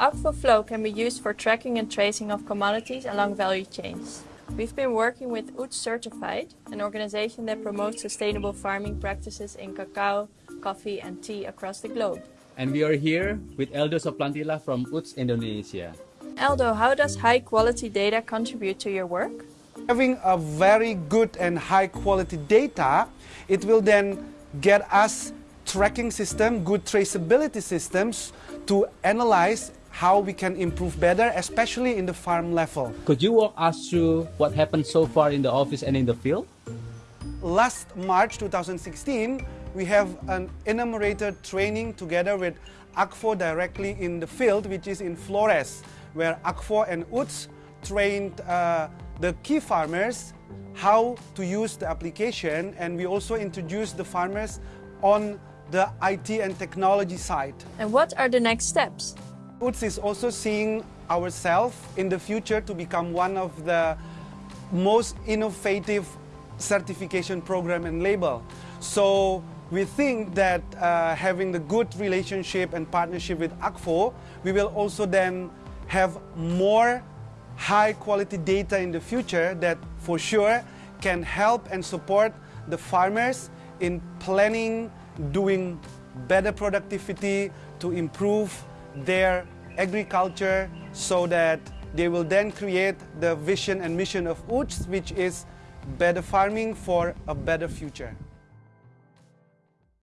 Akvo Flow can be used for tracking and tracing of commodities along value chains. We've been working with UTZ Certified, an organization that promotes sustainable farming practices in cacao, coffee and tea across the globe. And we are here with Eldo Soplantila from UTZ Indonesia. Eldo, how does high quality data contribute to your work? Having a very good and high quality data, it will then get us tracking system, good traceability systems to analyze how we can improve better, especially in the farm level. Could you walk us through what happened so far in the office and in the field? Last March 2016, we have an enumerated training together with Akvo directly in the field, which is in Flores, where Akvo and UTZ trained uh, the key farmers how to use the application and we also introduced the farmers on the IT and technology side. And what are the next steps? UTZ is also seeing ourselves in the future to become one of the most innovative certification program and label. So we think that uh, having the good relationship and partnership with Akvo, we will also then have more high quality data in the future that for sure can help and support the farmers in planning, doing better productivity to improve their agriculture so that they will then create the vision and mission of UTZ, which is better farming for a better future.